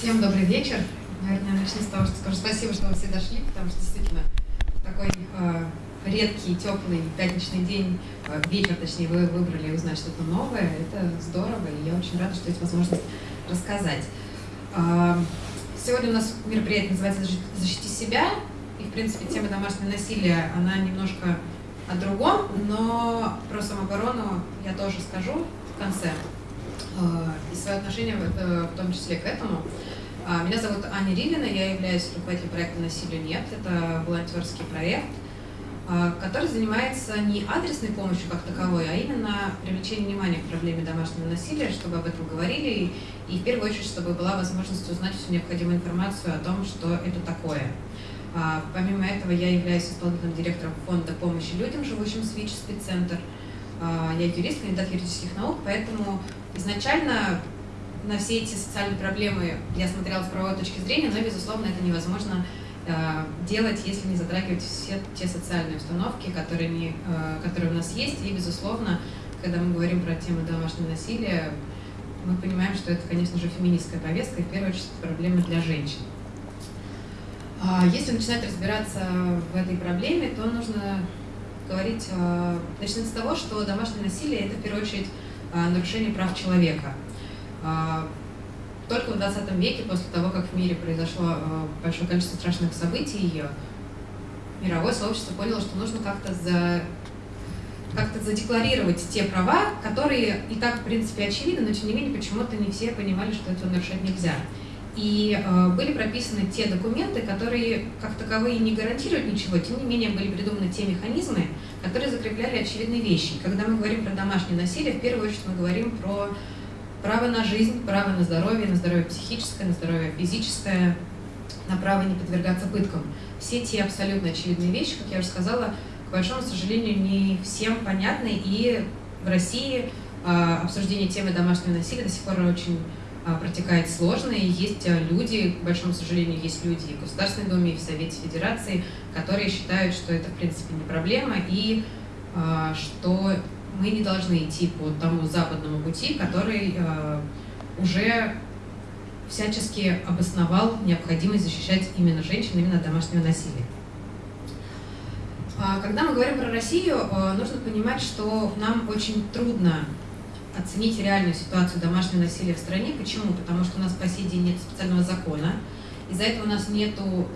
Всем добрый вечер. Наверное, начну с того, что скажу спасибо, что вы все дошли, потому что действительно такой э, редкий, теплый пятничный день, э, вечер, точнее, вы выбрали узнать что-то новое. Это здорово, и я очень рада, что есть возможность рассказать. Э, сегодня у нас мероприятие называется «Защити себя», и, в принципе, тема домашнего насилия, она немножко о другом, но про самооборону я тоже скажу в конце. Э, и свое отношение в, в том числе к этому. А, меня зовут Аня Ривина, я являюсь руководителем проекта «Насилию нет». Это волонтерский проект, а, который занимается не адресной помощью как таковой, а именно привлечением внимания к проблеме домашнего насилия, чтобы об этом говорили, и, в первую очередь, чтобы была возможность узнать всю необходимую информацию о том, что это такое. А, помимо этого, я являюсь исполнительным директором фонда помощи людям, живущим в СВИЧ, спеццентр. Я юрист, кандидат юридических наук, поэтому изначально на все эти социальные проблемы я смотрела с правовой точки зрения, но, безусловно, это невозможно э, делать, если не затрагивать все те социальные установки, которыми, э, которые у нас есть. И, безусловно, когда мы говорим про тему домашнего насилия, мы понимаем, что это, конечно же, феминистская повестка, и в первую очередь проблема для женщин. А если начинать разбираться в этой проблеме, то нужно говорить, э, начинать с того, что домашнее насилие – это, в первую очередь, нарушение прав человека – только в 20 веке, после того, как в мире произошло а, большое количество страшных событий, мировое сообщество поняло, что нужно как-то за как-то задекларировать те права, которые и так, в принципе, очевидны, но, тем не менее, почему-то не все понимали, что этого нарушать нельзя. И э, были прописаны те документы, которые, как таковые, не гарантируют ничего, тем не менее, были придуманы те механизмы, которые закрепляли очевидные вещи. Когда мы говорим про домашнее насилие, в первую очередь мы говорим про Право на жизнь, право на здоровье, на здоровье психическое, на здоровье физическое, на право не подвергаться пыткам. Все те абсолютно очевидные вещи, как я уже сказала, к большому сожалению, не всем понятны. И в России э, обсуждение темы домашнего насилия до сих пор очень э, протекает сложно. И есть э, люди, к большому сожалению, есть люди и в Государственной Думе, и в Совете Федерации, которые считают, что это, в принципе, не проблема, и что мы не должны идти по тому западному пути, который э, уже всячески обосновал необходимость защищать именно женщин, именно от домашнего насилия. А, когда мы говорим про Россию, э, нужно понимать, что нам очень трудно оценить реальную ситуацию домашнего насилия в стране. Почему? Потому что у нас по сей день нет специального закона, из-за этого у нас нет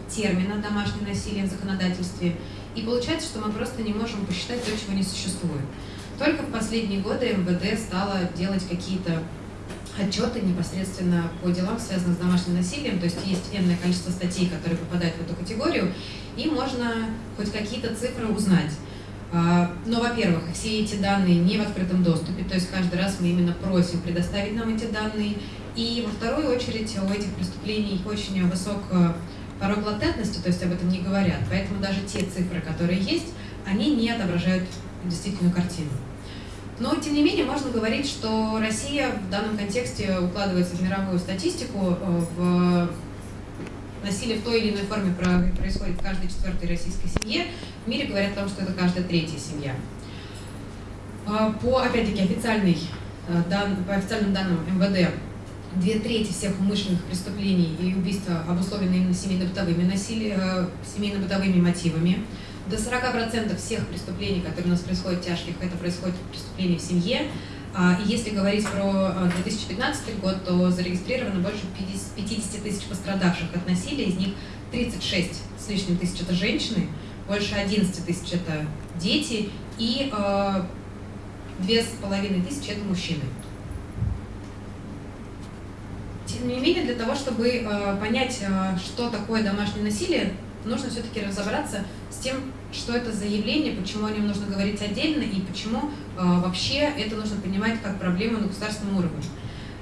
термина «домашнее насилие» в законодательстве, и получается, что мы просто не можем посчитать то, чего не существует. Только в последние годы МВД стало делать какие-то отчеты непосредственно по делам, связанным с домашним насилием, то есть есть энное количество статей, которые попадают в эту категорию, и можно хоть какие-то цифры узнать. А, но, во-первых, все эти данные не в открытом доступе, то есть каждый раз мы именно просим предоставить нам эти данные. И, во вторую очередь, у этих преступлений очень высок порог латентности, то есть об этом не говорят. Поэтому даже те цифры, которые есть, они не отображают действительную картину. Но, тем не менее, можно говорить, что Россия в данном контексте укладывается в мировую статистику. Э, в насилие в той или иной форме происходит в каждой четвертой российской семье. В мире говорят о том, что это каждая третья семья. Э, по, опять-таки, официальной, э, по официальным данным МВД, две трети всех умышленных преступлений и убийств обусловлены именно семейно-бытовыми насилием, семейно-бытовыми мотивами. До 40% всех преступлений, которые у нас происходят тяжких, это происходит преступления в семье. А, и если говорить про 2015 а, год, то зарегистрировано больше 50 тысяч пострадавших от насилия, из них 36 с лишним тысяч это женщины, больше 11 тысяч это дети и а, две с половиной тысячи это мужчины. Тем не менее, для того, чтобы понять, что такое домашнее насилие, нужно все-таки разобраться с тем, что это за явление, почему о нем нужно говорить отдельно и почему э, вообще это нужно понимать как проблему на государственном уровне.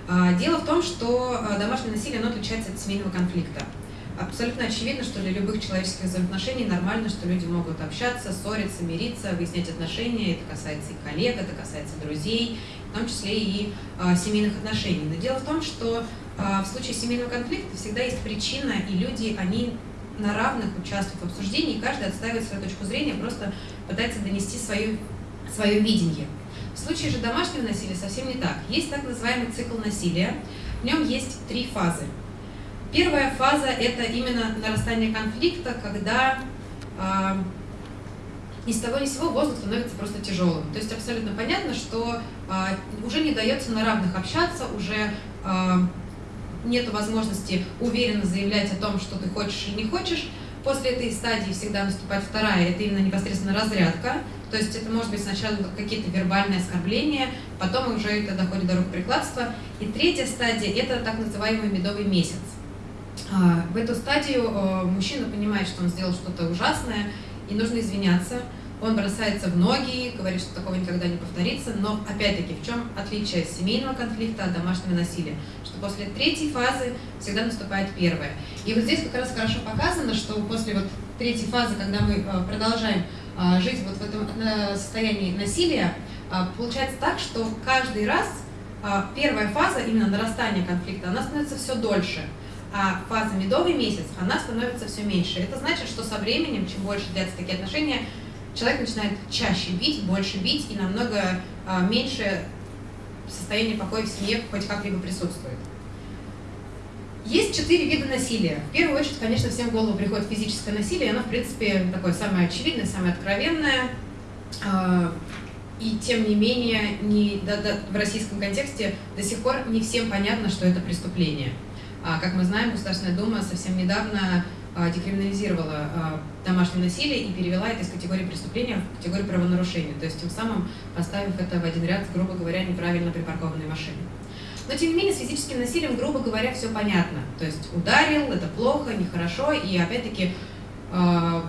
Э, дело в том, что э, домашнее насилие оно отличается от семейного конфликта. Абсолютно очевидно, что для любых человеческих взаимоотношений нормально, что люди могут общаться, ссориться, мириться, выяснять отношения. Это касается и коллег, это касается друзей, в том числе и э, семейных отношений. Но дело в том, что э, в случае семейного конфликта всегда есть причина, и люди, они на равных участвуют в обсуждении, и каждый отстаивает свою точку зрения, просто пытается донести свое, свое видение. В случае же домашнего насилия совсем не так. Есть так называемый цикл насилия. В нем есть три фазы. Первая фаза – это именно нарастание конфликта, когда ни с того ни с сего воздух становится просто тяжелым. То есть абсолютно понятно, что уже не дается на равных общаться, уже нет возможности уверенно заявлять о том, что ты хочешь или не хочешь. После этой стадии всегда наступает вторая, это именно непосредственно разрядка. То есть это может быть сначала какие-то вербальные оскорбления, потом уже это доходит до рукоприкладства. И третья стадия – это так называемый медовый месяц. А, в эту стадию э, мужчина понимает, что он сделал что-то ужасное, и нужно извиняться – он бросается в ноги, говорит, что такого никогда не повторится, но опять-таки в чем отличие семейного конфликта от домашнего насилия? После третьей фазы всегда наступает первая. И вот здесь как раз хорошо показано, что после вот третьей фазы, когда мы э, продолжаем э, жить вот в этом э, состоянии насилия, получается так, что каждый раз первая фаза, именно нарастания конфликта, она становится все дольше а фаза медовый месяц, она становится все меньше. Это значит, что со временем, чем больше длятся такие отношения, человек начинает чаще бить, больше бить и намного меньше состояние покоя в семье хоть как-либо присутствует. Есть четыре вида насилия. В первую очередь, конечно, всем в голову приходит физическое насилие, оно, в принципе, такое самое очевидное, самое откровенное. А, и тем не менее, не, да, да, в российском контексте до сих пор не всем понятно, что это преступление. А, как мы знаем, Государственная Дума совсем недавно а, декриминализировала домашнее насилие и перевела это из категории преступления в категорию правонарушения, то есть тем самым поставив это в один ряд грубо говоря, неправильно припаркованной машиной. Но тем не менее с физическим насилием, грубо говоря, все понятно. То есть ударил, это плохо, нехорошо, и опять-таки а,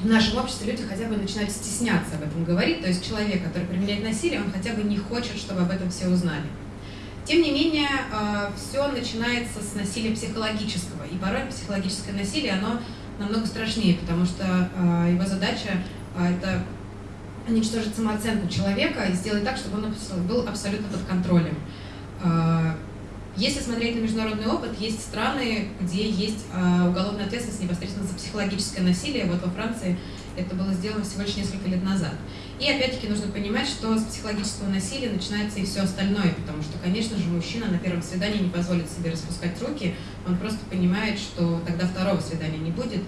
в нашем обществе люди хотя бы начинают стесняться об этом говорить, то есть человек, который применяет насилие, он хотя бы не хочет, чтобы об этом все узнали. Тем не менее, э, все начинается с насилия психологического, и порой психологическое насилие, оно намного страшнее, потому что э, его задача это уничтожить самооценку человека и сделать так, чтобы он был абсолютно под контролем. Если смотреть на международный опыт, есть страны, где есть уголовная ответственность непосредственно за психологическое насилие. Вот во Франции это было сделано всего лишь несколько лет назад. И опять-таки нужно понимать, что с психологического насилия начинается и все остальное, потому что, конечно же, мужчина на первом свидании не позволит себе распускать руки, он просто понимает, что тогда второго свидания не будет.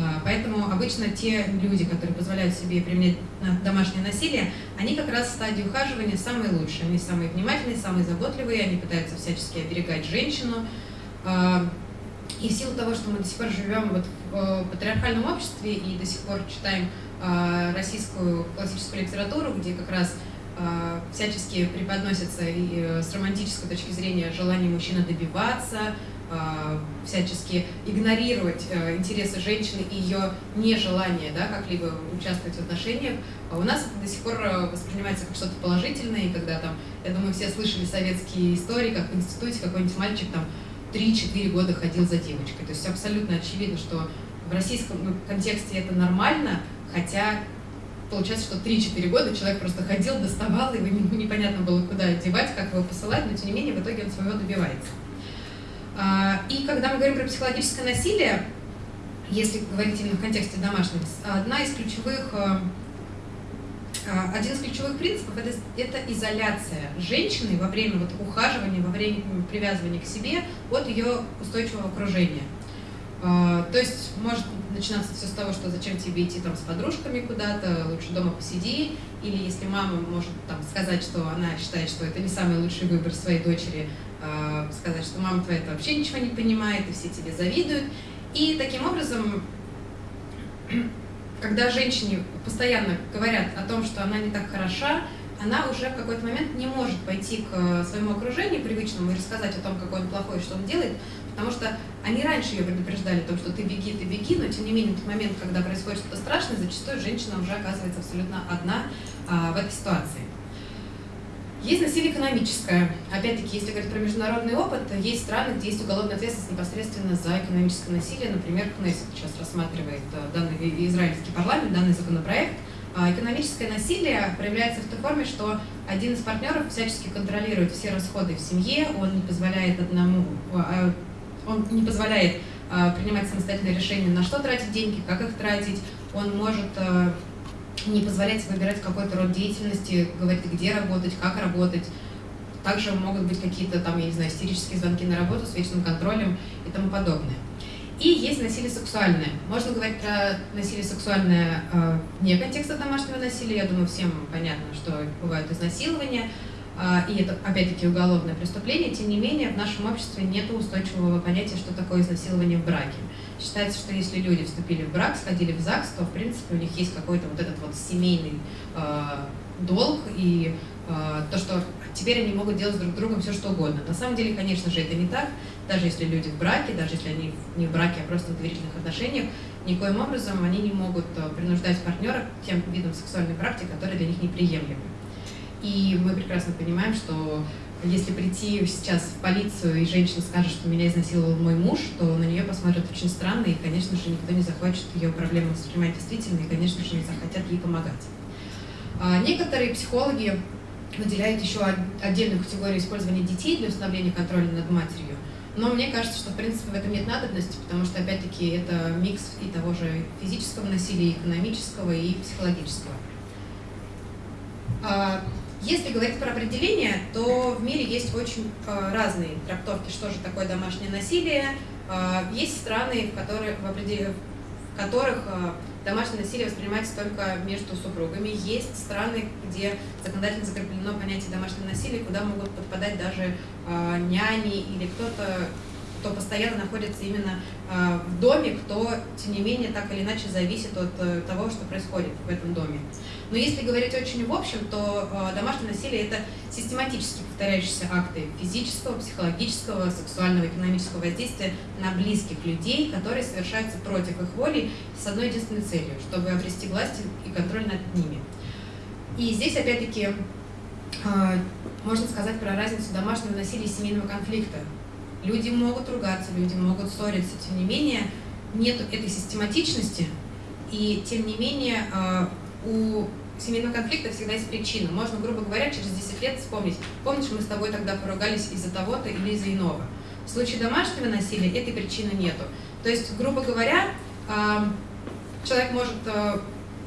А, поэтому обычно те люди, которые позволяют себе применять домашнее насилие, они как раз в стадии ухаживания самые лучшие. Они самые внимательные, самые заботливые, они пытаются всячески оберегать женщину. А, и в силу того, что мы до сих пор живем вот в э, патриархальном обществе и до сих пор читаем а, российскую классическую литературу, где как раз всячески преподносится и э, с романтической точки зрения желание мужчины добиваться, всячески игнорировать э, интересы женщины и ее нежелание да, как-либо участвовать в отношениях, у нас это до сих пор э, воспринимается как что-то положительное, и когда там, я думаю, все слышали советские истории, как в институте какой-нибудь мальчик там 3-4 года ходил за девочкой. То есть абсолютно очевидно, что в российском контексте это нормально, Хотя получается, что 3-4 года человек просто ходил, доставал, его непонятно было, куда девать, как его посылать, но тем не менее в итоге он своего добивается. А, и когда мы говорим про психологическое насилие, если говорить именно в контексте домашнего, одна из ключевых, а, а, один из ключевых принципов это, это изоляция женщины во время вот ухаживания, во время привязывания к себе от ее устойчивого окружения. То есть может начинаться все с того, что зачем тебе идти там с подружками куда-то, лучше дома посиди, или если мама может там сказать, что она считает, что это не самый лучший выбор своей дочери, сказать, что мама твоя вообще ничего не понимает, и все тебе завидуют. И таким образом, когда женщине постоянно говорят о том, что она не так хороша, она уже в какой-то момент не может пойти к своему окружению привычному и рассказать о том, какой он плохой, что он делает, Потому что они раньше ее предупреждали о том, что ты беги, ты беги, но тем не менее в тот момент, когда происходит что-то страшное, зачастую женщина уже оказывается абсолютно одна а, в этой ситуации. Есть насилие экономическое. Опять-таки, если говорить про международный опыт, есть страны, где есть уголовная ответственность непосредственно за экономическое насилие. Например, Кнессет сейчас рассматривает э, данный израильский парламент, данный законопроект. А, экономическое насилие проявляется в той форме, что один из партнеров всячески контролирует все расходы в семье, он не позволяет одному а, он не позволяет э, принимать самостоятельные решения, на что тратить деньги, как их тратить. Он может э, не позволять выбирать какой-то род деятельности, говорить, где работать, как работать. также могут быть какие-то там, я не знаю, истерические звонки на работу с вечным контролем и тому подобное. И есть насилие сексуальное. Можно говорить про насилие сексуальное э, вне контекста домашнего насилия. Я думаю, всем понятно, что бывают изнасилования, и это, опять-таки, уголовное преступление. Тем не менее, в нашем обществе нет устойчивого понятия, что такое изнасилование в браке. Считается, что если люди вступили в брак, сходили в ЗАГС, то, в принципе, у них есть какой-то вот этот вот семейный э, долг и э, то, что теперь они могут делать друг другом все, что угодно. На самом деле, конечно же, это не так. Даже если люди в браке, даже если они не в браке, а просто в доверительных отношениях, никоим образом они не могут принуждать партнера к тем видам сексуальной практики, которые для них неприемлемы. И мы прекрасно понимаем, что если прийти сейчас в полицию и женщина скажет, что меня изнасиловал мой муж, то на нее посмотрят очень странно, и, конечно же, никто не захочет ее проблему воспринимать действительно, и, конечно же, не захотят ей помогать. А некоторые психологи выделяют еще отдельную категорию использования детей для установления контроля над матерью. Но мне кажется, что в принципе в этом нет надобности, потому что опять-таки это микс и того же физического насилия, экономического, и психологического. Если говорить про определение, то в мире есть очень а, разные трактовки, что же такое домашнее насилие. А, есть страны, в которых, в которых домашнее насилие воспринимается только между супругами. Есть страны, где законодательно закреплено понятие домашнего насилия, куда могут подпадать даже э, няни или кто-то, кто постоянно находится именно э, в доме, кто, тем не менее, так или иначе зависит от э, того, что происходит в этом доме. Но если говорить очень в общем, то э, домашнее насилие – это систематически повторяющиеся акты физического, психологического, сексуального, экономического воздействия на близких людей, которые совершаются против их воли с одной единственной целью – чтобы обрести власть и контроль над ними. И здесь, опять-таки, э, можно сказать про разницу домашнего насилия и семейного конфликта. Люди могут ругаться, люди могут ссориться, тем не менее, нет этой систематичности, и тем не менее э, у семейного конфликта всегда есть причина. Можно, грубо говоря, через 10 лет вспомнить, помнишь, мы с тобой тогда поругались из-за того-то или из-за иного. В случае домашнего насилия этой причины нету. То есть, грубо говоря, человек может э,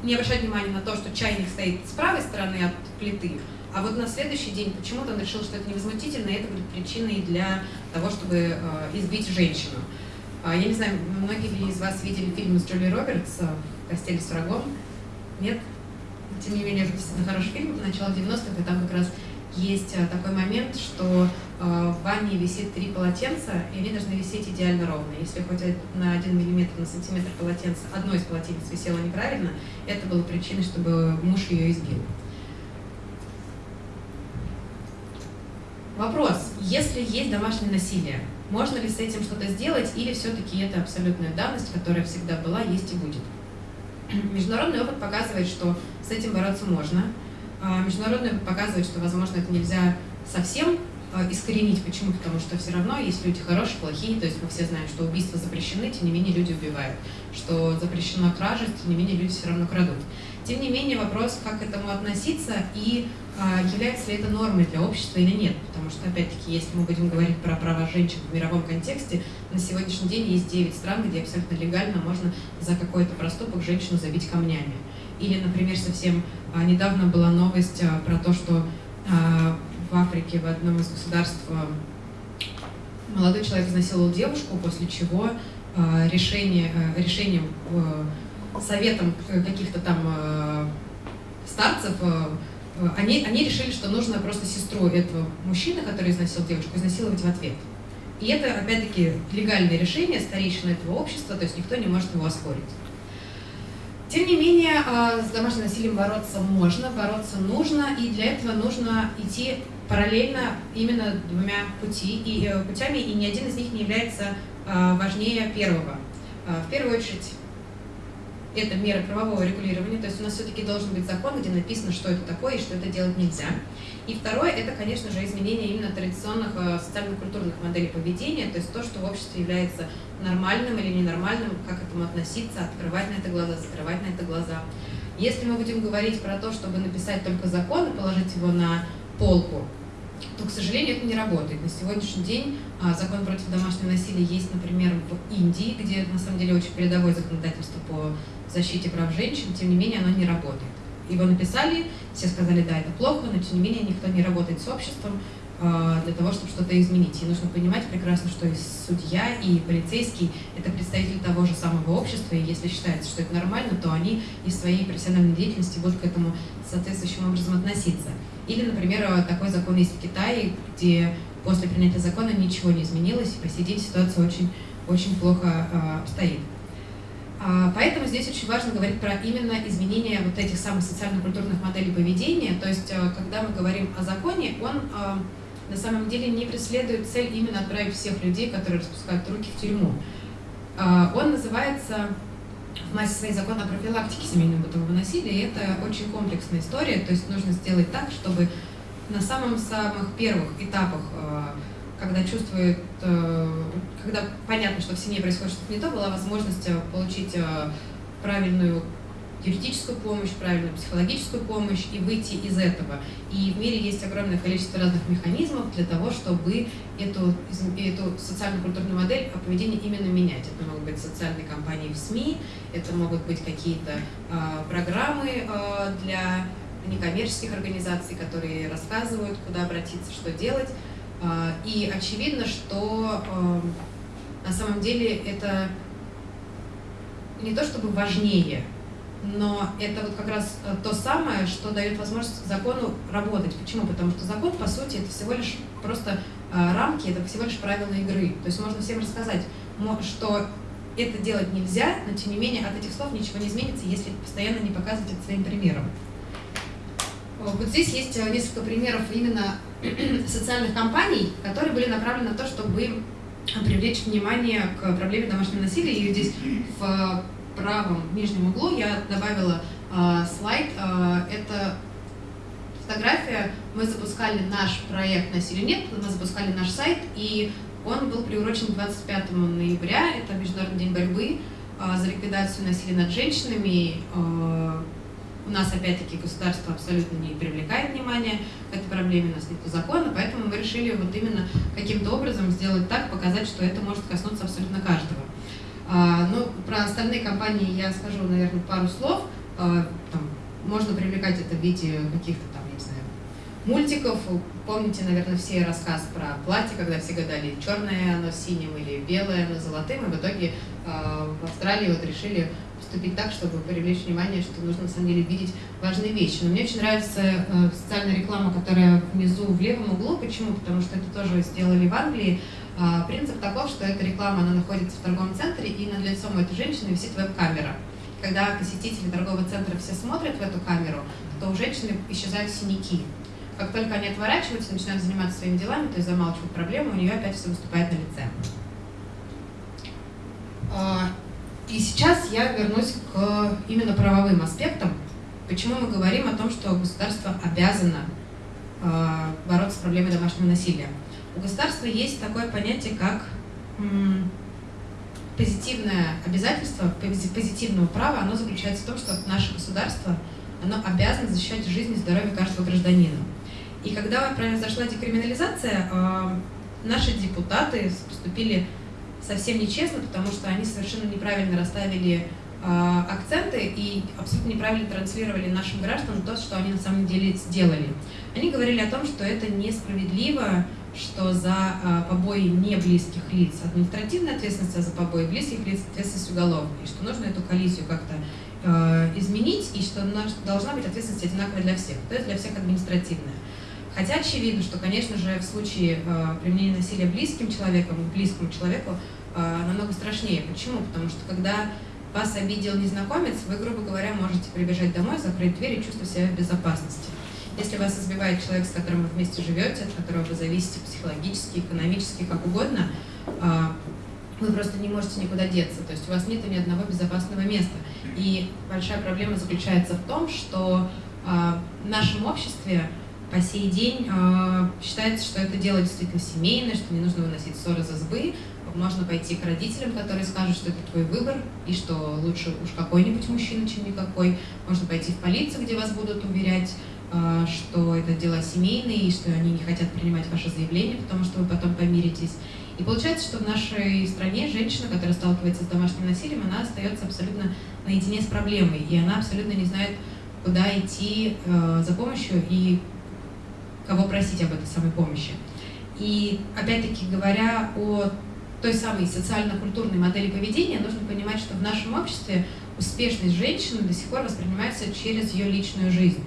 не обращать внимания на то, что чайник стоит с правой стороны от плиты, а вот на следующий день почему-то он решил, что это невозмутительно, и это будет причиной для того, чтобы э, избить женщину. А, я не знаю, многие из вас видели фильм с Джули Робертс «Постель с врагом»? Нет? Тем не менее, это действительно хороший фильм, начало 90-х, и там как раз есть э, такой момент, что э, в ванне висит три полотенца, и они должны висеть идеально ровно. Если хоть на один миллиметр на сантиметр полотенца, одно из полотенец висело неправильно, это было причиной, чтобы муж ее избил. Вопрос, если есть домашнее насилие, можно ли с этим что-то сделать, или все-таки это абсолютная данность, которая всегда была, есть и будет? Международный опыт показывает, что с этим бороться можно. А, международный опыт показывает, что, возможно, это нельзя совсем а, искоренить. Почему? Потому что все равно есть люди хорошие, плохие, то есть мы все знаем, что убийства запрещены, тем не менее люди убивают, что запрещена кража, тем не менее люди все равно крадут. Тем не менее вопрос, как к этому относиться и а, является ли это нормой для общества или нет. Потому что, опять-таки, если мы будем говорить про права женщин в мировом контексте, на сегодняшний день есть 9 стран, где абсолютно легально можно за какой-то проступок женщину забить камнями. Или, например, совсем а, недавно была новость а, про то, что в Африке в одном из государств молодой человек изнасиловал девушку, после чего решение, решением, советом каких-то там старцев они, они решили, что нужно просто сестру этого мужчины, который изнасиловал девушку, изнасиловать в ответ. И это, опять-таки, легальное решение старейшины этого общества, то есть никто не может его оспорить. Тем не менее, э, с домашним насилием бороться можно, бороться нужно, и для этого нужно идти параллельно именно двумя пути, и, э, путями, и ни один из них не является важнее первого. В первую очередь, это мера правового регулирования, то есть у нас все-таки должен быть закон, где написано, что это такое и что это делать нельзя. И второе, это, конечно же, изменение именно традиционных э, социально-культурных моделей поведения, то есть то, что в обществе является нормальным или ненормальным, как к этому относиться, открывать на это глаза, закрывать на это глаза. Если мы будем говорить про то, чтобы написать только закон и положить его на полку, то, к сожалению, это не работает. На сегодняшний день а, закон против домашнего насилия есть, например, в Индии, где на самом деле очень передовое законодательство по защите прав женщин, тем не менее оно не работает. Его написали, все сказали, да, это плохо, но тем не менее никто не работает с обществом, э, для того, чтобы что-то изменить. И нужно понимать прекрасно, что и судья, и полицейский – это представители того же самого общества, и если считается, что это нормально, то они из своей профессиональной деятельности будут к этому соответствующим образом относиться. Или, например, такой закон есть в Китае, где после принятия закона ничего не изменилось, и по сей день ситуация очень, очень плохо э, обстоит. А, поэтому здесь очень важно говорить про именно изменение вот этих самых социально-культурных моделей поведения. То есть, э, когда мы говорим о законе, он э, на самом деле не преследует цель именно отправить всех людей, которые распускают руки в тюрьму. А, он называется в массе своей закон о профилактике семейного бытового насилия, и это очень комплексная история, то есть нужно сделать так, чтобы на самых-самых первых этапах э, когда чувствует, э, когда понятно, что в семье происходит что-то не то, была возможность э, получить э, правильную юридическую помощь, правильную психологическую помощь и выйти из этого. И в мире есть огромное количество разных механизмов для того, чтобы эту, эту социально-культурную модель поведения именно менять. Это могут быть социальные кампании в СМИ, это могут быть какие-то э, программы э, для некоммерческих организаций, которые рассказывают, куда обратиться, что делать. А, и очевидно, что эм, на самом деле это не то чтобы важнее, но это вот как раз э, то самое, что дает возможность закону работать. Почему? Потому что закон, по сути, это всего лишь просто э, рамки, это всего лишь правила игры. То есть можно всем рассказать, что это делать нельзя, но тем не менее от этих слов ничего не изменится, если постоянно не показывать это своим примером. Вот здесь есть э, несколько примеров именно социальных кампаний, которые были направлены на то, чтобы привлечь внимание к проблеме домашнего насилия. И здесь в правом нижнем углу я добавила э, слайд. Э, это фотография. Мы запускали наш проект «Насилия нет», мы запускали наш сайт, и он был приурочен к 25 ноября. Это Международный день борьбы э, за ликвидацию насилия над женщинами. Э, у нас, опять-таки, государство абсолютно не привлекает внимания к этой проблеме, у нас нет закона, поэтому мы решили вот именно каким-то образом сделать так, показать, что это может коснуться абсолютно каждого. А, ну, про остальные компании я скажу, наверное, пару слов. А, там, можно привлекать это в виде каких-то там, не знаю, мультиков. Помните, наверное, все рассказ про платье, когда все гадали, черное оно синим или белое оно золотым, и в итоге э, в Австралии вот решили поступить так, чтобы привлечь внимание, что нужно на самом деле видеть важные вещи. Но мне очень нравится э, социальная реклама, которая внизу в левом углу. Почему? Потому что это тоже сделали в Англии. Э, принцип таков, что эта реклама, она находится в торговом центре, и над лицом этой женщины висит веб-камера. Когда посетители торгового центра все смотрят в эту камеру, то у женщины исчезают синяки. Как только они отворачиваются, начинают заниматься своими делами, то есть замалчивают проблему, у нее опять все выступает на лице. И сейчас я вернусь к именно правовым аспектам. Почему мы говорим о том, что государство обязано э, бороться с проблемой домашнего насилия? У государства есть такое понятие, как позитивное обязательство, позитивного права, оно заключается в том, что наше государство оно обязано защищать жизнь и здоровье каждого гражданина. И когда произошла декриминализация, э, наши депутаты поступили совсем нечестно, потому что они совершенно неправильно расставили э, акценты и абсолютно неправильно транслировали нашим гражданам то, что они на самом деле сделали. Они говорили о том, что это несправедливо, что за э, побои не близких лиц административная ответственность, а за побои близких лиц ответственность уголовная, и что нужно эту коллизию как-то э, изменить, и что должна быть ответственность одинаковая для всех, то есть для всех административная. Хотя очевидно, что, конечно же, в случае применения насилия близким человеком, близкому человеку, намного страшнее. Почему? Потому что когда вас обидел незнакомец, вы, грубо говоря, можете прибежать домой, закрыть дверь и чувствовать себя в безопасности. Если вас избивает человек, с которым вы вместе живете, от которого вы зависите психологически, экономически, как угодно, э, вы просто не можете никуда деться. То есть у вас нет ни одного безопасного места. И большая проблема заключается в том, что э, в нашем обществе по сей день э, считается, что это дело действительно семейное, что не нужно выносить ссоры за сбы. Можно пойти к родителям, которые скажут, что это твой выбор, и что лучше уж какой-нибудь мужчина, чем никакой. Можно пойти в полицию, где вас будут уверять, э, что это дела семейные, и что они не хотят принимать ваше заявление, потому что вы потом помиритесь. И получается, что в нашей стране женщина, которая сталкивается с домашним насилием, она остается абсолютно наедине с проблемой, и она абсолютно не знает, куда идти э, за помощью и кого просить об этой самой помощи. И опять-таки говоря о той самой социально-культурной модели поведения, нужно понимать, что в нашем обществе успешность женщины до сих пор воспринимается через ее личную жизнь.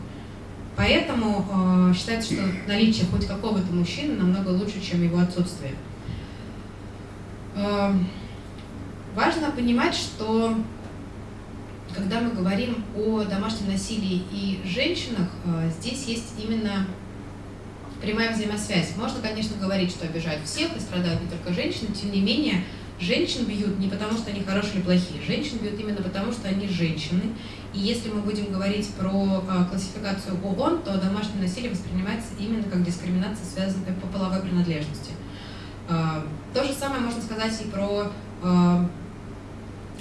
Поэтому э, считается, что наличие хоть какого-то мужчины намного лучше, чем его отсутствие. Э, важно понимать, что когда мы говорим о домашнем насилии и женщинах, э, здесь есть именно прямая взаимосвязь. Можно, конечно, говорить, что обижают всех и страдают не только женщины, тем не менее, женщин бьют не потому, что они хорошие или плохие, женщин бьют именно потому, что они женщины. И если мы будем говорить про э, классификацию ООН, то домашнее насилие воспринимается именно как дискриминация, связанная по половой принадлежности. Э, то же самое можно сказать и про э,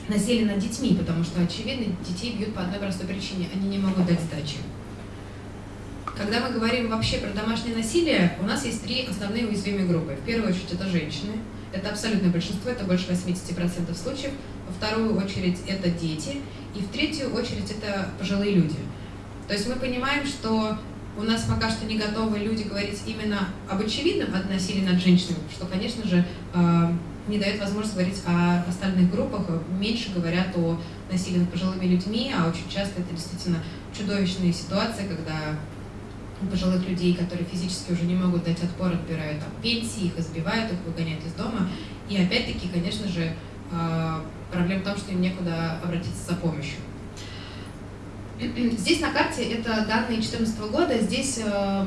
насилие над детьми, потому что, очевидно, детей бьют по одной простой причине – они не могут дать сдачи. Когда мы говорим вообще про домашнее насилие, у нас есть три основные уязвимые группы. В первую очередь это женщины, это абсолютное большинство, это больше 80% случаев. Во вторую очередь это дети, и в третью очередь это пожилые люди. То есть мы понимаем, что у нас пока что не готовы люди говорить именно об очевидном от насилия над женщинами, что, конечно же, э, не дает возможность говорить о остальных группах, меньше говорят о насилии над пожилыми людьми, а очень часто это действительно чудовищные ситуации, когда пожилых людей, которые физически уже не могут дать отпор, отбирают там, пенсии, их избивают, их выгоняют из дома. И опять-таки, конечно же, а, проблема в том, что им некуда обратиться за помощью. Здесь на карте это данные 2014 года, здесь э,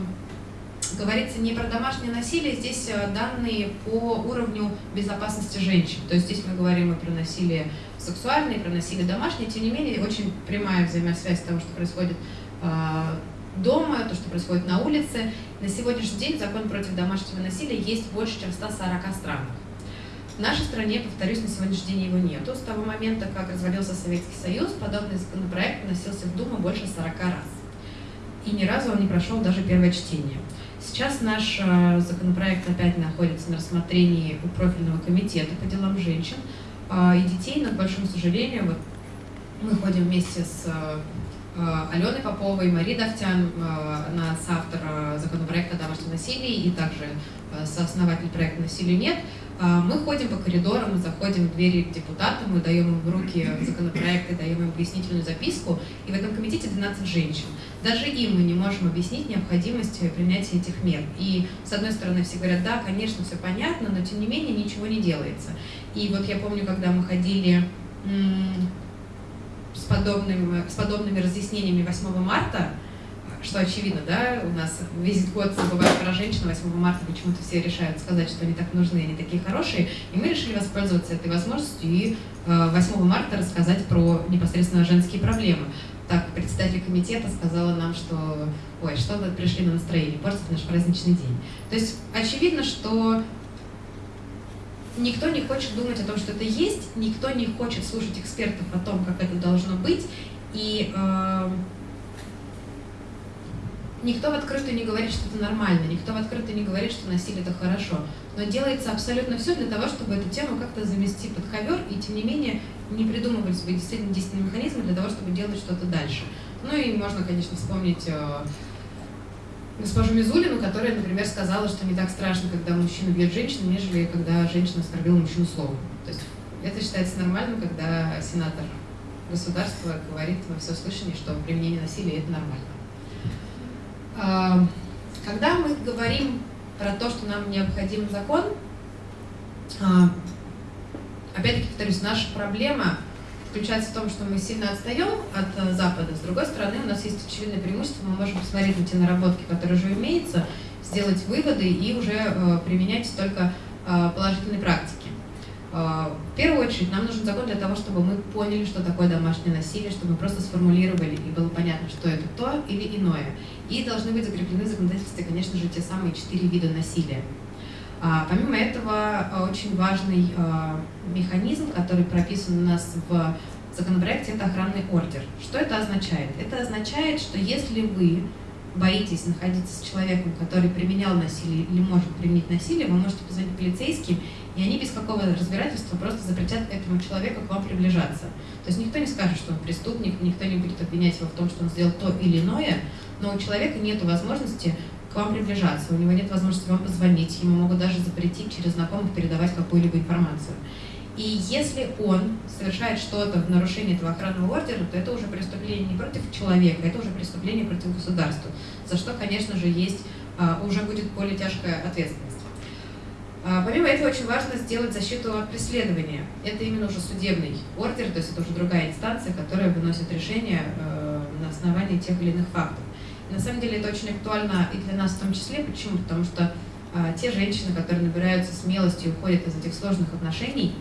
говорится не про домашнее насилие, здесь э, данные по уровню безопасности женщин. То есть здесь мы говорим и про насилие сексуальное, и про насилие домашнее, тем не менее очень прямая взаимосвязь того, что происходит а, дома, то, что происходит на улице. На сегодняшний день закон против домашнего насилия есть больше, чем в 140 странах. В нашей стране, повторюсь, на сегодняшний день его нету. С того момента, как развалился Советский Союз, подобный законопроект вносился в Думу больше 40 раз. И ни разу он не прошел даже первое чтение. Сейчас наш э, законопроект опять находится на рассмотрении у профильного комитета по делам женщин э, и детей, но, к большому сожалению, вот мы ходим вместе с э, Алены Поповой, Мари Давтян, э, она соавтор э, законопроекта о домашнем насилии и также сооснователь проекта «Насилия нет». Мы ходим по коридорам, мы заходим в двери к депутатам, мы даем им в руки законопроекты, даем им пояснительную записку, и в этом комитете 12 женщин. Даже им мы не можем объяснить необходимость принятия этих мер. И, с одной стороны, все говорят, да, конечно, все понятно, но, тем не менее, ничего не делается. И вот я помню, когда мы ходили с подобными, с подобными разъяснениями 8 марта, что очевидно, да, у нас весь год забывают про женщин, 8 марта почему-то все решают сказать, что они так нужны, они такие хорошие, и мы решили воспользоваться этой возможностью и 8 э, марта рассказать про непосредственно женские проблемы. Так, председатель комитета сказала нам, что ой, что вы пришли на настроение, портить наш праздничный день. То есть очевидно, что никто не хочет думать о том, что это есть, никто не хочет слушать экспертов о том, как это должно быть, и э, никто в открытую не говорит, что это нормально, никто в открытую не говорит, что насилие это хорошо, но делается абсолютно все для того, чтобы эту тему как-то замести под ковер, и тем не менее не придумывались бы действительно действенные механизмы для того, чтобы делать что-то дальше. Ну и можно, конечно, вспомнить э, госпожу Мизулину, которая, например, сказала, что не так страшно, когда мужчина бьет женщину, нежели когда женщина оскорбила мужчину словом. То есть это считается нормальным, когда сенатор государства говорит во всеуслышание, что применение насилия – это нормально. А, когда мы говорим про то, что нам необходим закон, а, опять-таки, повторюсь, наша проблема – заключается в том, что мы сильно отстаем от э, Запада. С другой стороны, у нас есть очевидное преимущество, мы можем посмотреть на те наработки, которые уже имеются, сделать выводы и уже э, применять только э, положительные практики. Э, в первую очередь, нам нужен закон для того, чтобы мы поняли, что такое домашнее насилие, чтобы мы просто сформулировали и было понятно, что это то или иное. И должны быть закреплены в законодательстве, конечно же, те самые четыре вида насилия. А, помимо этого, а, очень важный а, механизм, который прописан у нас в законопроекте, это охранный ордер. Что это означает? Это означает, что если вы боитесь находиться с человеком, который применял насилие или может применить насилие, вы можете позвонить полицейским, и они без какого разбирательства просто запретят этому человеку к вам приближаться. То есть никто не скажет, что он преступник, никто не будет обвинять его в том, что он сделал то или иное, но у человека нет возможности к вам приближаться, у него нет возможности вам позвонить, ему могут даже запретить через знакомых передавать какую-либо информацию. И если он совершает что-то в нарушении этого охранного ордера, то это уже преступление не против человека, это уже преступление против государства, за что, конечно же, есть, а, уже будет более тяжкая ответственность. А, помимо этого, очень важно сделать защиту от преследования. Это именно уже судебный ордер, то есть это уже другая инстанция, которая выносит решение э, на основании тех или иных фактов. На самом деле это очень актуально и для нас в том числе. Почему? Потому что а, те женщины, которые набираются смелости и уходят из этих сложных отношений,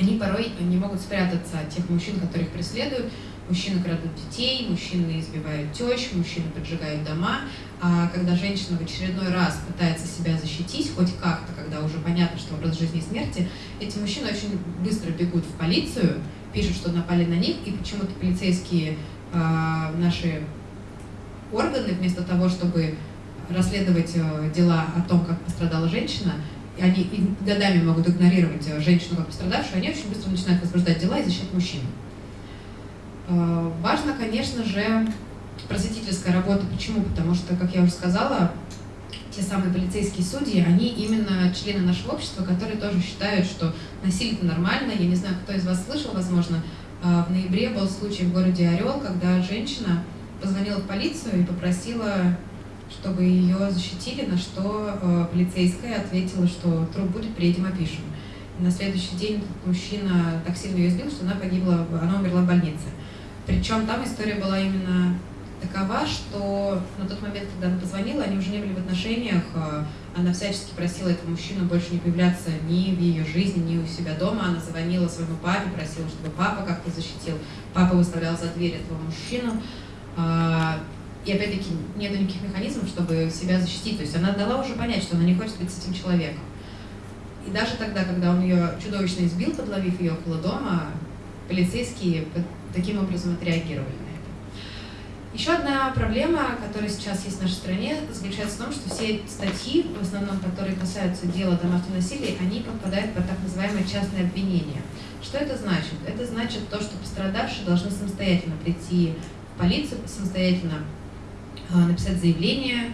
они порой не могут спрятаться от тех мужчин, которых преследуют. Мужчины крадут детей, мужчины избивают тещ, мужчины поджигают дома. А когда женщина в очередной раз пытается себя защитить, хоть как-то, когда уже понятно, что образ жизни и смерти, эти мужчины очень быстро бегут в полицию, пишут, что напали на них, и почему-то полицейские э, наши органы, вместо того, чтобы расследовать э, дела о том, как пострадала женщина, и они годами могут игнорировать э, женщину как пострадавшую, они очень быстро начинают возбуждать дела и защищать мужчин. Э, важно, конечно же, просветительская работа. Почему? Потому что, как я уже сказала, те самые полицейские судьи, они именно члены нашего общества, которые тоже считают, что насилие нормально. Я не знаю, кто из вас слышал, возможно, в ноябре был случай в городе Орел, когда женщина позвонила в полицию и попросила чтобы ее защитили, на что э, полицейская ответила, что труп будет, приедем, опишем. И на следующий день мужчина так сильно ее избил, что она погибла, она умерла в больнице. Причем там история была именно такова, что на тот момент, когда она позвонила, они уже не были в отношениях, э, она всячески просила этого мужчину больше не появляться ни в ее жизни, ни у себя дома. Она звонила своему папе, просила, чтобы папа как-то защитил. Папа выставлял за дверь этого мужчину. А, и опять-таки нет никаких механизмов, чтобы себя защитить. То есть она дала уже понять, что она не хочет быть с этим человеком. И даже тогда, когда он ее чудовищно избил, подловив ее около дома, полицейские таким образом отреагировали на это. Еще одна проблема, которая сейчас есть в нашей стране, заключается в том, что все статьи, в основном, которые касаются дела домашнего насилия, они попадают под так называемое частное обвинение. Что это значит? Это значит то, что пострадавшие должны самостоятельно прийти полицию, самостоятельно а, написать заявление,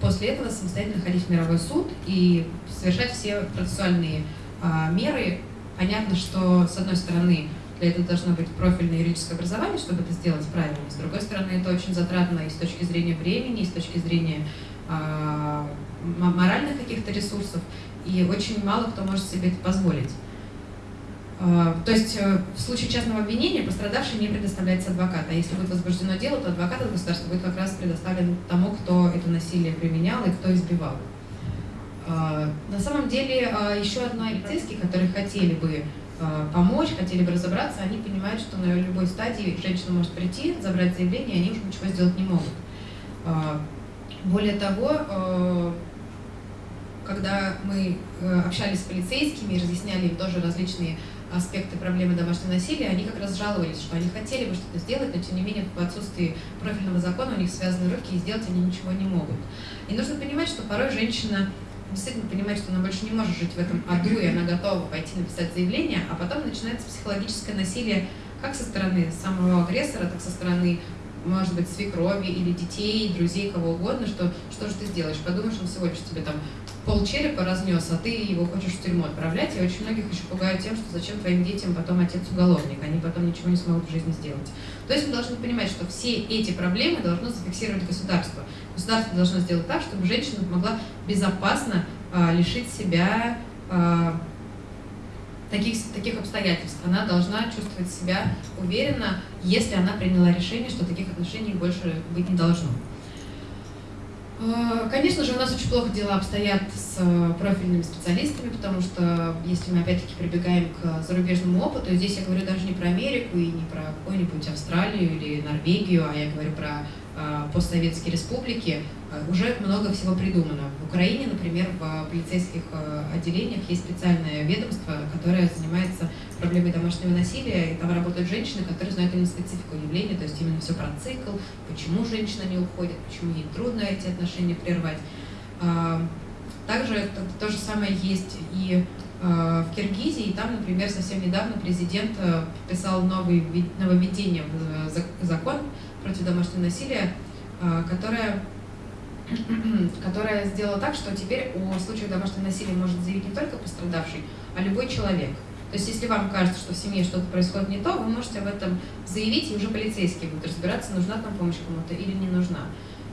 после этого самостоятельно ходить в мировой суд и совершать все процессуальные а, меры. Понятно, что, с одной стороны, для этого должно быть профильное юридическое образование, чтобы это сделать правильно. С другой стороны, это очень затратно и с точки зрения времени, и с точки зрения э, моральных каких-то ресурсов. И очень мало кто может себе это позволить. А, то есть э, в случае частного обвинения пострадавший не предоставляется адвокат, а если будет возбуждено дело, то адвокат от государства будет как раз предоставлен тому, кто это насилие применял и кто избивал. А, на самом деле еще одна полицейские, которые хотели бы помочь, хотели бы разобраться, они понимают, что на любой стадии женщина может прийти, забрать заявление, и они уже ничего сделать не могут. Более того, когда мы э, общались с полицейскими и разъясняли им тоже различные аспекты проблемы домашнего насилия, они как раз жаловались, что они хотели бы что-то сделать, но тем не менее в отсутствии профильного закона у них связаны руки и сделать они ничего не могут. И нужно понимать, что порой женщина действительно понимает, что она больше не может жить в этом аду, и она готова пойти написать заявление, а потом начинается психологическое насилие как со стороны самого агрессора, так со стороны может быть, свекрови или детей, друзей, кого угодно, что что же ты сделаешь? Подумаешь, он всего лишь тебе там пол черепа разнес, а ты его хочешь в тюрьму отправлять, и очень многих еще пугают тем, что зачем твоим детям потом отец уголовник, они потом ничего не смогут в жизни сделать. То есть мы должны понимать, что все эти проблемы должно зафиксировать государство. Государство должно сделать так, чтобы женщина могла безопасно а, лишить себя а, таких, таких обстоятельств. Она должна чувствовать себя уверенно, если она приняла решение, что таких отношений больше быть не должно. Э, конечно же, у нас очень плохо дела обстоят с э, профильными специалистами, потому что если мы опять-таки прибегаем к зарубежному опыту, здесь я говорю даже не про Америку и не про какую-нибудь Австралию или Норвегию, а я говорю про э, постсоветские республики, уже много всего придумано. В Украине, например, в полицейских отделениях есть специальное ведомство, которое занимается проблемой домашнего насилия, и там работают женщины, которые знают именно специфику явления, то есть именно все про цикл, почему женщина не уходит, почему ей трудно эти отношения прервать. А, также то, же самое есть и а, в Киргизии, и там, например, совсем недавно президент э, подписал новый, нововведение в закон против домашнего насилия, а, которое которая сделала так, что теперь о случаях домашнего насилия может заявить не только пострадавший, а любой человек. То есть если вам кажется, что в семье что-то происходит не то, вы можете об этом заявить, и уже полицейские будут разбираться, нужна там помощь кому-то или не нужна.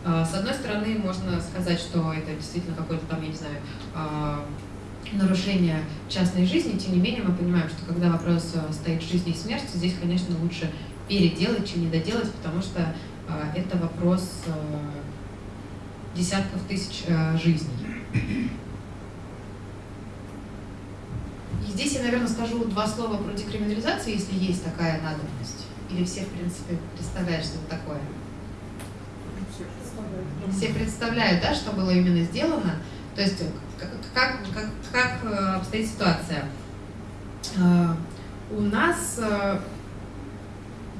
А, с одной стороны, можно сказать, что это действительно какое-то там, я не знаю, а, нарушение частной жизни, тем не менее мы понимаем, что когда вопрос а, стоит жизни и смерти, здесь, конечно, лучше переделать, чем не доделать, потому что это вопрос десятков тысяч жизней. И здесь я, наверное, скажу два слова про декриминализацию, если есть такая надобность. Или все, в принципе, представляют, что это такое? Все представляют, да, что было именно сделано. То есть как, как, как, как э, обстоит ситуация. Э, у нас э,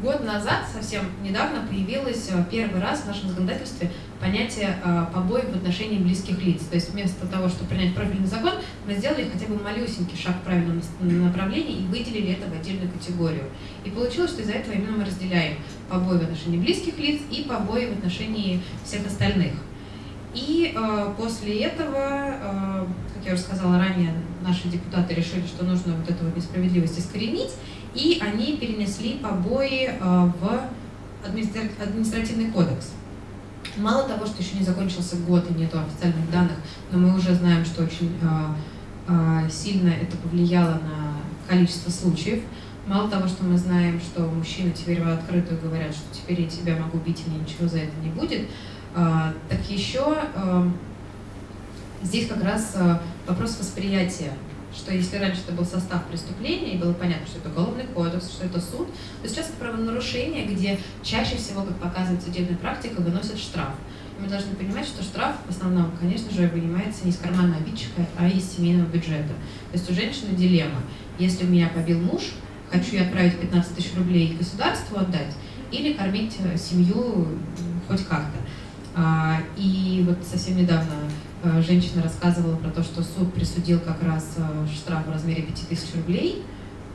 год назад, совсем недавно, появилось первый раз в нашем законодательстве понятие э, побоев в отношении близких лиц. То есть вместо того, чтобы принять профильный закон, мы сделали хотя бы малюсенький шаг в правильном направлении и выделили это в отдельную категорию. И получилось, что из-за этого именно мы разделяем побои в отношении близких лиц и побои в отношении всех остальных. И э, после этого, э, как я уже сказала ранее, наши депутаты решили, что нужно вот эту вот несправедливость искоренить, и они перенесли побои э, в административный кодекс. Мало того, что еще не закончился год и нету официальных данных, но мы уже знаем, что очень э, э, сильно это повлияло на количество случаев. Мало того, что мы знаем, что мужчины теперь в открытую говорят, что теперь я тебя могу бить, и ничего за это не будет, так еще здесь как раз вопрос восприятия что если раньше это был состав преступления, и было понятно, что это уголовный кодекс, что это суд, то сейчас это правонарушение, где чаще всего, как показывает судебная практика, выносят штраф. И мы должны понимать, что штраф в основном, конечно же, вынимается не из кармана обидчика, а из семейного бюджета. То есть у женщины дилемма. Если меня побил муж, хочу я отправить 15 тысяч рублей государству отдать, или кормить э, семью хоть как-то. А, и вот совсем недавно женщина рассказывала про то, что суд присудил как раз э, штраф в размере 5000 рублей.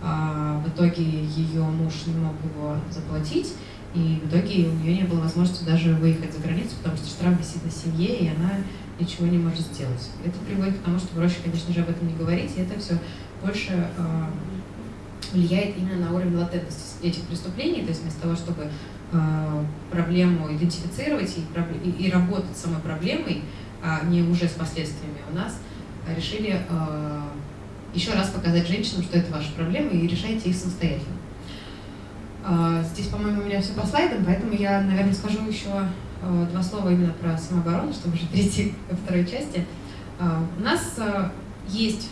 А в итоге ее муж не мог его заплатить, и в итоге у нее не было возможности даже выехать за границу, потому что штраф висит на семье, и она ничего не может сделать. Это приводит к тому, что проще, конечно же, об этом не говорить, и это все больше э, влияет именно на уровень латентности этих преступлений, то есть вместо того, чтобы э, проблему идентифицировать и, и работать с самой проблемой, а не уже с последствиями, у нас решили э, еще раз показать женщинам, что это ваша проблема, и решайте их самостоятельно. Э, здесь, по-моему, у меня все по слайдам, поэтому я, наверное, скажу еще два слова именно про самооборону, чтобы уже перейти ко второй части. У нас есть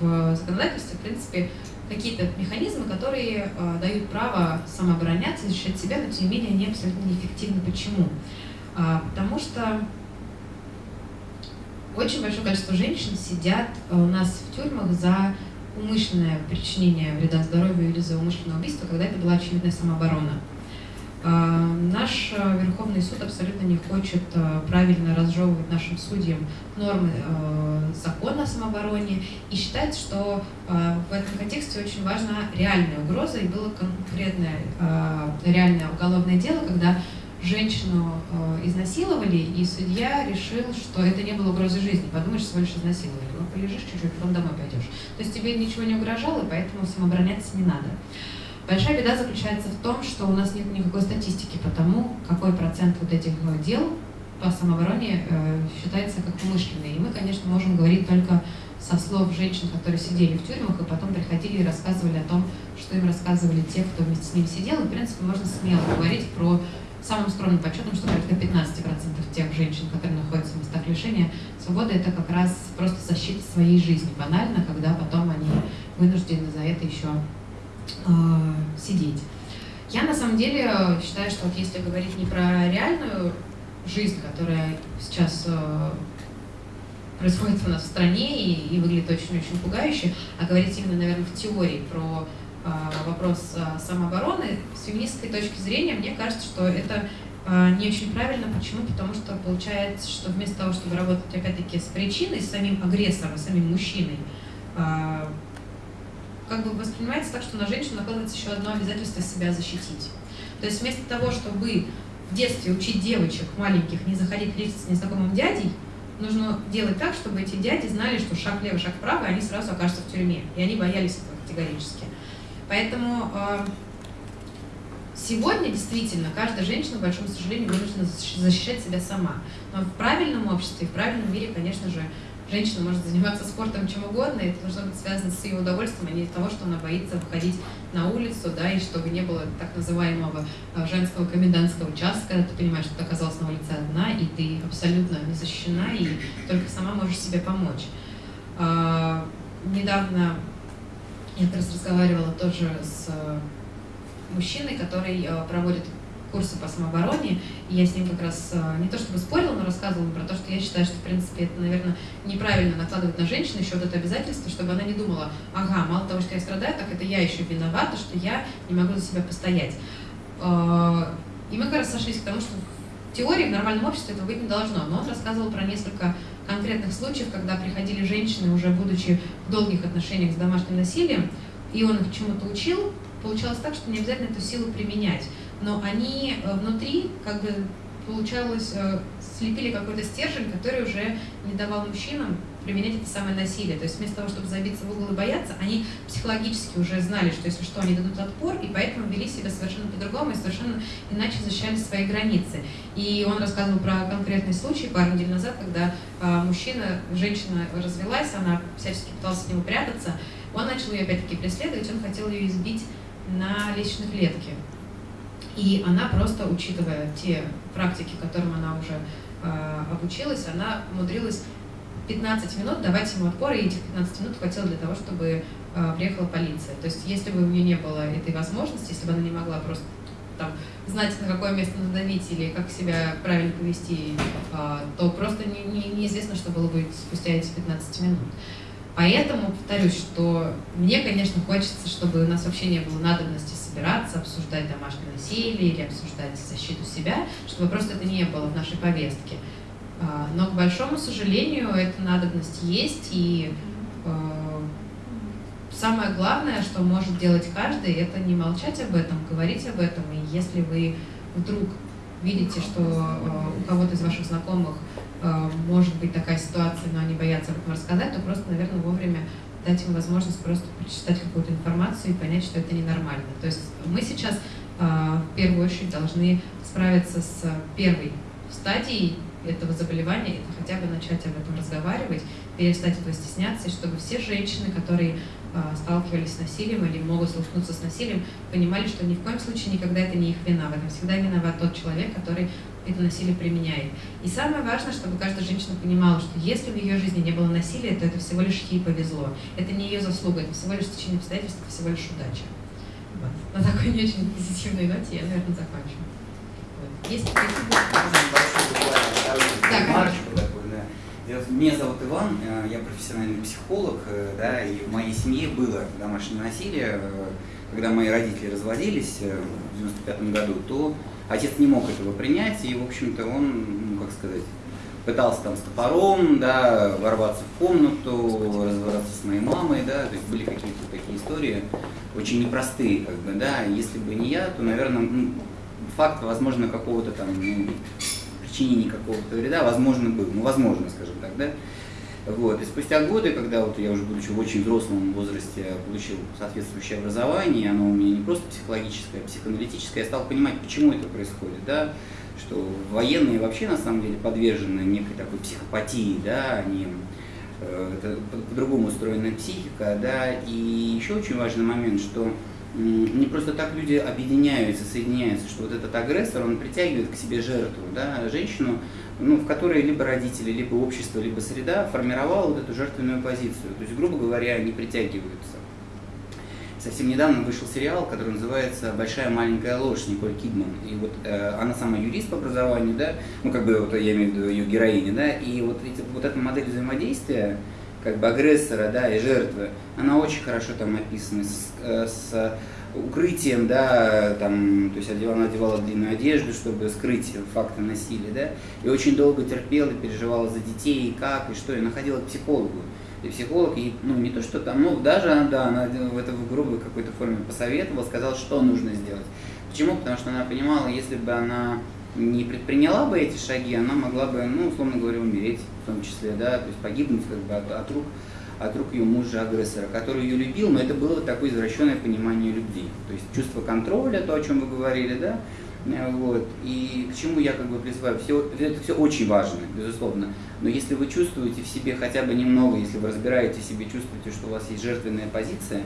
в законодательстве, в принципе, какие-то механизмы, которые дают право самообороняться, защищать себя, но тем не менее они абсолютно неэффективны. Почему? А, потому что очень большое количество женщин сидят э, у нас в тюрьмах за умышленное причинение вреда здоровью или за умышленное убийство, когда это была очевидная самооборона. Э, наш э, Верховный суд абсолютно не хочет правильно разжевывать нашим судьям нормы закона о самообороне и считает, что в этом контексте очень важна реальная угроза, и было конкретное реальное уголовное дело, когда женщину э, изнасиловали, и судья решил, что это не было угрозой жизни. Подумаешь, всего лишь изнасиловали. Ну, полежишь чуть-чуть, потом домой пойдешь. То есть тебе ничего не угрожало, и поэтому самообороняться не надо. Большая беда заключается в том, что у нас нет никакой статистики по тому, какой процент вот этих дел по самообороне э, считается как умышленный. И мы, конечно, можем говорить только со слов женщин, которые сидели в тюрьмах и потом приходили и рассказывали о том, что им рассказывали те, кто вместе с ними сидел. И, в принципе, можно смело говорить про самым скромным подсчетом, что порядка 15% тех женщин, которые находятся в местах лишения свободы, это как раз просто защита своей жизни, банально, когда потом они вынуждены за это еще э, сидеть. Я на самом деле считаю, что вот если говорить не про реальную жизнь, которая сейчас э, происходит у нас в стране и, и выглядит очень-очень пугающе, а говорить именно, наверное, в теории про а, вопрос а, самообороны, с феминистской точки зрения, мне кажется, что это а, не очень правильно. Почему? Потому что получается, что вместо того, чтобы работать опять-таки с причиной, с самим агрессором, самим мужчиной, как бы воспринимается так, что на женщину накладывается еще одно обязательство себя защитить. То есть вместо того, чтобы в детстве учить девочек маленьких не заходить в лифт с незнакомым дядей, нужно делать так, чтобы эти дяди знали, что шаг влево, шаг вправо, и они сразу окажутся в тюрьме. И они боялись этого категорически. Поэтому э, сегодня действительно каждая женщина, к большому сожалению, вынуждена защищать себя сама. Но в правильном обществе, в правильном мире, конечно же, женщина может заниматься спортом чем угодно, и это должно быть связано с ее удовольствием, а не того, что она боится выходить на улицу, да, и чтобы не было так называемого э, женского комендантского часа, когда ты понимаешь, что ты оказалась на улице одна, и ты абсолютно не защищена, и только сама можешь себе помочь. А, недавно я как раз разговаривала тоже с э, мужчиной, который э, проводит курсы по самообороне, и я с ним как раз э, не то чтобы спорила, но рассказывала про то, что я считаю, что, в принципе, это, наверное, неправильно накладывать на женщину еще вот это обязательство, чтобы она не думала, ага, мало того, что я страдаю, так это я еще виновата, что я не могу за себя постоять. И мы как раз сошлись к тому, что в теории в нормальном обществе этого быть не должно, но он рассказывал про несколько конкретных случаев, когда приходили женщины, уже будучи в долгих отношениях с домашним насилием, и он их чему-то учил, получалось так, что не обязательно эту силу применять. Но они э, внутри, как бы получалось, э, слепили какой-то стержень, который уже не давал мужчинам применять это самое насилие. То есть вместо того, чтобы забиться в угол и бояться, они психологически уже знали, что если что, они дадут отпор, и поэтому вели себя совершенно по-другому и совершенно иначе защищали свои границы. И он рассказывал про конкретный случай пару недель назад, когда а, мужчина, женщина развелась, она всячески пыталась от него прятаться, он начал ее опять-таки преследовать, он хотел ее избить на личной клетке. И она просто, учитывая те практики, которым она уже э, обучилась, она умудрилась 15 минут давать ему отпор, и этих 15 минут хватило для того, чтобы э, приехала полиция. То есть если бы у нее не было этой возможности, если бы она не могла просто там, знать, на какое место надавить или как себя правильно повести, э, то просто не, не, неизвестно, что было бы спустя эти 15 минут. Поэтому повторюсь, что мне, конечно, хочется, чтобы у нас вообще не было надобности собираться, обсуждать домашнее насилие или обсуждать защиту себя, чтобы просто это не было в нашей повестке. А, но, к большому сожалению, эта надобность есть, и а, самое главное, что может делать каждый, это не молчать об этом, говорить об этом. И если вы вдруг видите, что а, у кого-то из ваших знакомых может быть такая ситуация, но они боятся об этом рассказать, то просто, наверное, вовремя дать им возможность просто прочитать какую-то информацию и понять, что это ненормально. То есть мы сейчас в первую очередь должны справиться с первой стадией этого заболевания, это хотя бы начать об этом разговаривать, перестать этого стесняться, и чтобы все женщины, которые сталкивались с насилием или могут столкнуться с насилием, понимали, что ни в коем случае никогда это не их вина. В этом всегда виноват тот человек, который это насилие применяет. И самое важное, чтобы каждая женщина понимала, что если в ее жизни не было насилия, то это всего лишь ей повезло. Это не ее заслуга, это всего лишь течение обстоятельств, это всего лишь удача. Вот. На такой не очень позитивной ноте я, наверное, закончу. Вот. Есть Меня зовут Иван, э, я профессиональный психолог, э, да, и в моей семье было домашнее насилие. Э, когда мои родители разводились в 95 году, то отец не мог этого принять, и, в общем-то, он, ну, как сказать, пытался там с топором, да, ворваться в комнату, разобраться с моей мамой, да, то есть были какие-то такие истории очень непростые, как бы, да, если бы не я, то, наверное, ну, факт, возможно, какого-то там, ну, причинения какого-то вреда, возможно, был, ну, возможно, скажем так, да, вот. И спустя годы, когда вот я уже будучи в очень взрослом возрасте получил соответствующее образование, оно у меня не просто психологическое, а психоаналитическое, я стал понимать, почему это происходит, да, что военные вообще на самом деле подвержены некой такой психопатии, да, они э, по-другому устроена психика, да, и еще очень важный момент, что не просто так люди объединяются, соединяются, что вот этот агрессор, он притягивает к себе жертву, да, женщину, ну, в которой либо родители, либо общество, либо среда формировало вот эту жертвенную позицию. То есть, грубо говоря, они притягиваются. Совсем недавно вышел сериал, который называется «Большая маленькая ложь» Николь Кидман. И вот э, она сама юрист по образованию, да, ну, как бы, вот я имею в виду ее героиня, да, и вот, эти, вот эта модель взаимодействия, как бы агрессора, да, и жертвы, она очень хорошо там описана с, э, с укрытием, да, там, то есть она одевала длинную одежду, чтобы скрыть факты насилия, да, и очень долго терпела, переживала за детей, и как, и что, и находила психологу. И психолог, и, ну, не то, что там, ну, даже, да, она в это в грубой какой-то форме посоветовала, сказала, что нужно сделать. Почему? Потому что она понимала, если бы она не предприняла бы эти шаги, она могла бы, ну, условно говоря, умереть в том числе, да, то есть погибнуть как бы от, от рук от рук ее мужа-агрессора, который ее любил, но это было такое извращенное понимание любви. То есть чувство контроля, то, о чем вы говорили, да, э, вот. И к чему я как бы призываю, все, это все очень важно, безусловно. Но если вы чувствуете в себе хотя бы немного, если вы разбираете в себе, чувствуете, что у вас есть жертвенная позиция,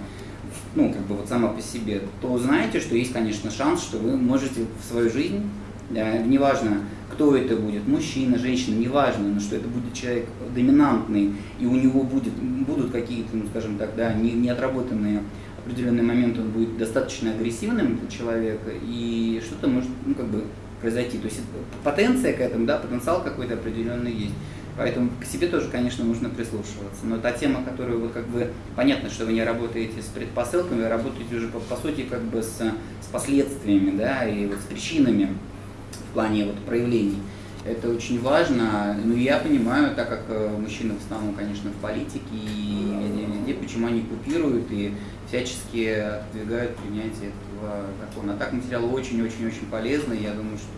ну, как бы вот сама по себе, то знаете, что есть, конечно, шанс, что вы можете в свою жизнь, неважно, кто это будет, мужчина, женщина, неважно, но что это будет человек доминантный, и у него будет, будут какие-то, ну, скажем так, да, не, не отработанные определенный он будет достаточно агрессивным, этот человек, и что-то может, ну, как бы произойти. То есть потенция к этому, да, потенциал какой-то определенный есть. Поэтому к себе тоже, конечно, нужно прислушиваться. Но та тема, которую вы как бы, понятно, что вы не работаете с предпосылками, вы работаете уже по, по сути как бы с, с последствиями, да, и вот с причинами в плане вот проявлений. Это очень важно. Ну, я понимаю, так как э, мужчины в основном, конечно, в политике и везде, почему они купируют и всячески отодвигают принятие этого закона. А так материал очень-очень-очень полезный. Я думаю, что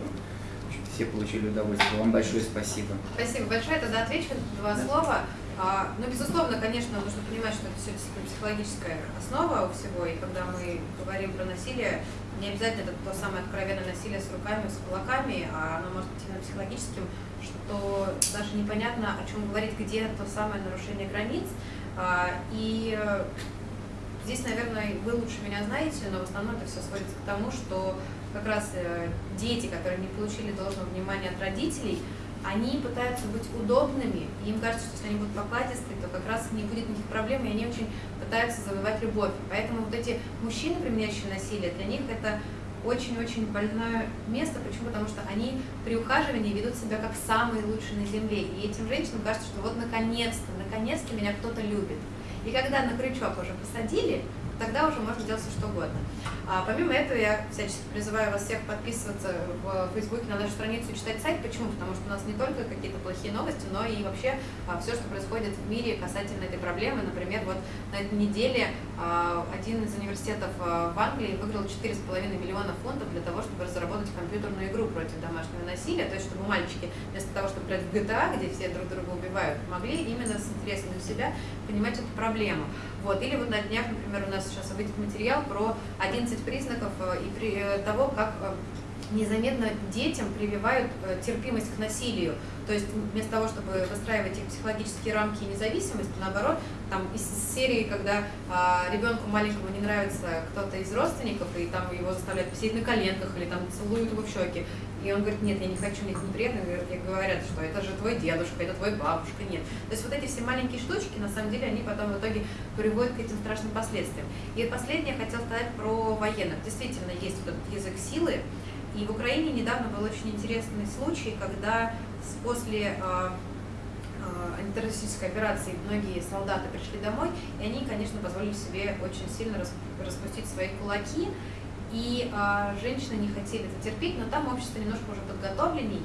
все получили удовольствие. Вам большое спасибо. Спасибо большое. Тогда отвечу два да. слова. А, ну, безусловно, конечно, нужно понимать, что это все психологическая основа у всего, и когда мы говорим про насилие, не обязательно это то самое откровенное насилие с руками, с кулаками, а оно может быть именно психологическим, что даже непонятно, о чем говорить, где то самое нарушение границ. А, и здесь, наверное, вы лучше меня знаете, но в основном это все сводится к тому, что как раз э, дети, которые не получили должного внимания от родителей, они пытаются быть удобными, и им кажется, что если они будут покладисты, то как раз не будет никаких проблем, и они очень пытаются завоевать любовь. Поэтому вот эти мужчины, применяющие насилие, для них это очень-очень больное место. Почему? Потому что они при ухаживании ведут себя как самые лучшие на земле. И этим женщинам кажется, что вот наконец-то, наконец-то меня кто-то любит. И когда на крючок уже посадили, тогда уже можно делать все что угодно. А помимо этого, я всячески призываю вас всех подписываться в Фейсбуке на нашу страницу и читать сайт. Почему? Потому что у нас не только какие-то плохие новости, но и вообще а, все, что происходит в мире касательно этой проблемы. Например, вот на этой неделе а, один из университетов а, в Англии выиграл 4,5 миллиона фунтов для того, чтобы разработать компьютерную игру против домашнего насилия. То есть, чтобы мальчики вместо того, чтобы играть в GTA, где все друг друга убивают, могли именно с интересом для себя понимать эту проблему. Вот. Или вот на днях, например, у нас сейчас выйдет материал про 11 признаков э, и при, э, того, как э, незаметно детям прививают терпимость к насилию. То есть вместо того, чтобы выстраивать их психологические рамки и независимость, наоборот, там из серии, когда а, ребенку маленькому не нравится кто-то из родственников, и там его заставляют посидеть на коленках или там целуют его в щеки, и он говорит, нет, я не хочу, мне это неприятно, и говорят, что это же твой дедушка, это твой бабушка, нет. То есть вот эти все маленькие штучки, на самом деле, они потом в итоге приводят к этим страшным последствиям. И последнее я хотела сказать про военных. Действительно, есть вот этот язык силы, и в Украине недавно был очень интересный случай, когда после а, а, антитеррористической операции многие солдаты пришли домой, и они, конечно, позволили себе очень сильно распустить свои кулаки, и а, женщины не хотели это терпеть, но там общество немножко уже подготовленней,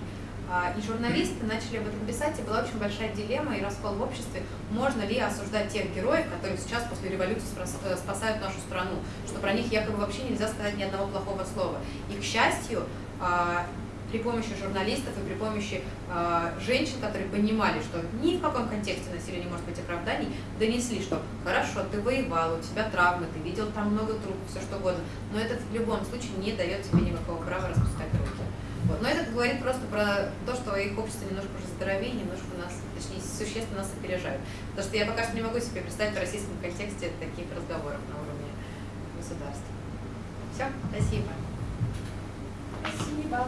и журналисты начали об этом писать, и была очень большая дилемма и раскол в обществе, можно ли осуждать тех героев, которые сейчас после революции э, спасают нашу страну, что про них якобы вообще нельзя сказать ни одного плохого слова. И, к счастью, а, при помощи журналистов и при помощи э, женщин, которые понимали, что ни в каком контексте насилия не может быть оправданий, донесли, что хорошо, ты воевал, у тебя травмы, ты видел там много трупов, все что угодно, но это в любом случае не дает тебе никакого права распускать руки. Вот. Но это говорит просто про то, что их общество немножко уже здоровее, немножко нас, точнее, существенно нас опережают. Потому что я пока что не могу себе представить в российском контексте таких разговоров на уровне государства. Все, спасибо. Спасибо.